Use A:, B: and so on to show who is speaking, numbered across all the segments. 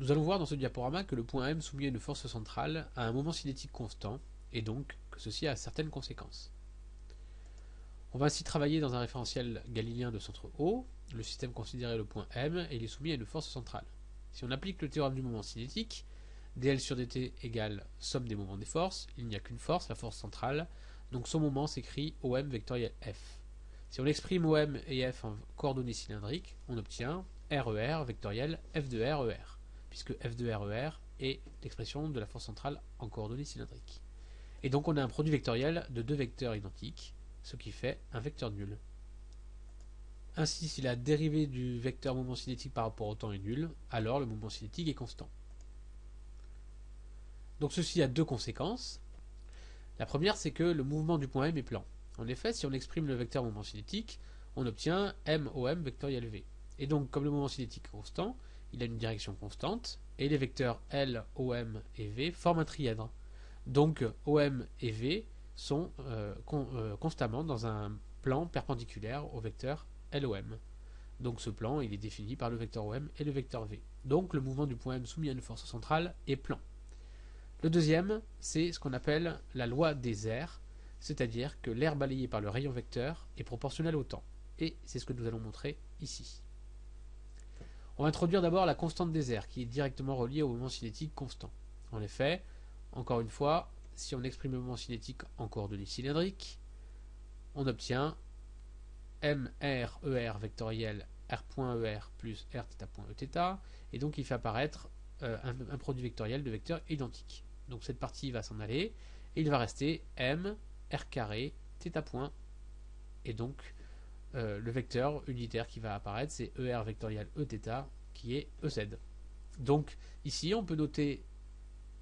A: Nous allons voir dans ce diaporama que le point M soumis à une force centrale a un moment cinétique constant, et donc que ceci a certaines conséquences. On va ainsi travailler dans un référentiel galiléen de centre O, le système considéré le point M, et il est soumis à une force centrale. Si on applique le théorème du moment cinétique, dl sur dt égale somme des moments des forces, il n'y a qu'une force, la force centrale, donc son moment s'écrit OM vectoriel F. Si on exprime OM et F en coordonnées cylindriques, on obtient RER e vectoriel F de RER, e puisque F de RER e est l'expression de la force centrale en coordonnées cylindriques. Et donc on a un produit vectoriel de deux vecteurs identiques, ce qui fait un vecteur nul. Ainsi, si la dérivée du vecteur moment cinétique par rapport au temps est nulle, alors le moment cinétique est constant. Donc ceci a deux conséquences. La première, c'est que le mouvement du point M est plan. En effet, si on exprime le vecteur moment cinétique, on obtient MOM vectoriel V. Et donc, comme le moment cinétique est constant, il a une direction constante, et les vecteurs L, OM et V forment un trièdre. Donc, OM et V sont euh, euh, constamment dans un plan perpendiculaire au vecteur LOM. Donc ce plan, il est défini par le vecteur OM et le vecteur V. Donc le mouvement du point M soumis à une force centrale est plan. Le deuxième, c'est ce qu'on appelle la loi des airs, c'est-à-dire que l'air balayé par le rayon vecteur est proportionnel au temps. Et c'est ce que nous allons montrer ici. On va introduire d'abord la constante des airs, qui est directement reliée au moment cinétique constant. En effet, encore une fois, si on exprime le moment cinétique en coordonnées cylindriques, on obtient MR ER vectoriel R.ER plus R et donc il fait apparaître euh, un, produit vectoriel de vecteurs identiques. Donc cette partie va s'en aller, et il va rester M R carré θ point, et donc euh, le vecteur unitaire qui va apparaître, c'est ER vectoriel Eθ qui est EZ. Donc ici, on peut noter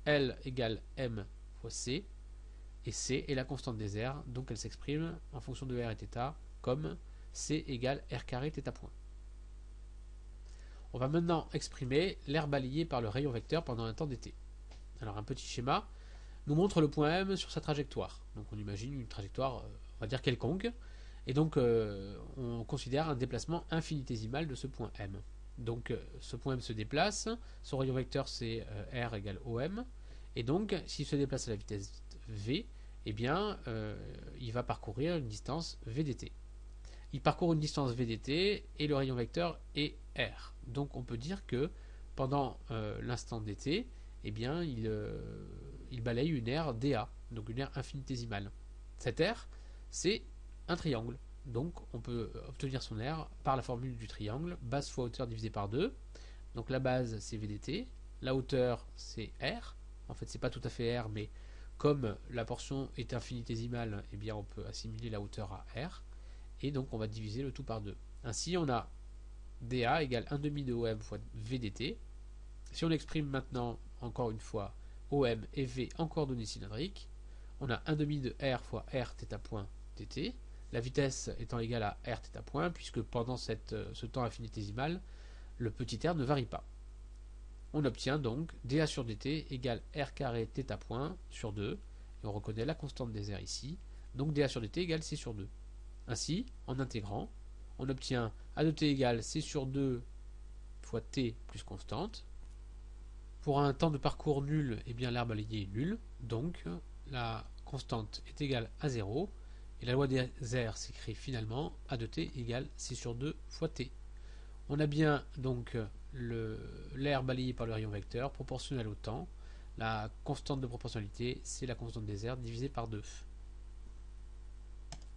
A: L égale M fois C, et C est la constante des airs, donc elle s'exprime en fonction de R et θ comme C égale R carré θ point. On va maintenant exprimer l'air balayé par le rayon vecteur pendant un temps d'été. Alors un petit schéma nous montre le point M sur sa trajectoire. Donc on imagine une trajectoire, euh, on va dire quelconque, et donc euh, on considère un déplacement infinitésimal de ce point M. Donc euh, ce point M se déplace, son rayon vecteur c'est R égale OM, et donc s'il se déplace à la vitesse V, eh bien il va parcourir une distance VDT il parcourt une distance VDT et le rayon vecteur est R. Donc on peut dire que pendant euh, l'instant dt, eh bien, il, euh, il, balaye une aire dA, donc une aire infinitésimale. Cette aire, c'est un triangle. Donc on peut obtenir son aire par la formule du triangle, base fois hauteur divisé par 2. Donc la base c'est VDT, la hauteur c'est R. En fait c'est pas tout à fait R, mais comme la portion est infinitésimale, eh bien on peut assimiler la hauteur à R et donc on va diviser le tout par 2. Ainsi on a dA égale 1 demi de OM fois VDT. Si on exprime maintenant encore une fois OM et V en coordonnées cylindriques, on a 1 demi de R fois R θ point dt, la vitesse étant égale à R point, puisque pendant euh, ce temps infinitésimal, le petit r ne varie pas. On obtient donc dA sur dt égale R carré θ point sur 2, et on reconnaît la constante des airs ici, donc dA sur dt égale C sur 2. Ainsi, en intégrant, on obtient A de t égale c sur 2 fois t plus constante. Pour un temps de parcours nul, eh bien l'air balayé est nul, donc la constante est égale à 0, et la loi des airs s'écrit finalement A de t égale c sur 2 fois t. On a bien donc l'air balayé par le rayon vecteur proportionnel au temps. La constante de proportionnalité, c'est la constante des airs divisée par 2.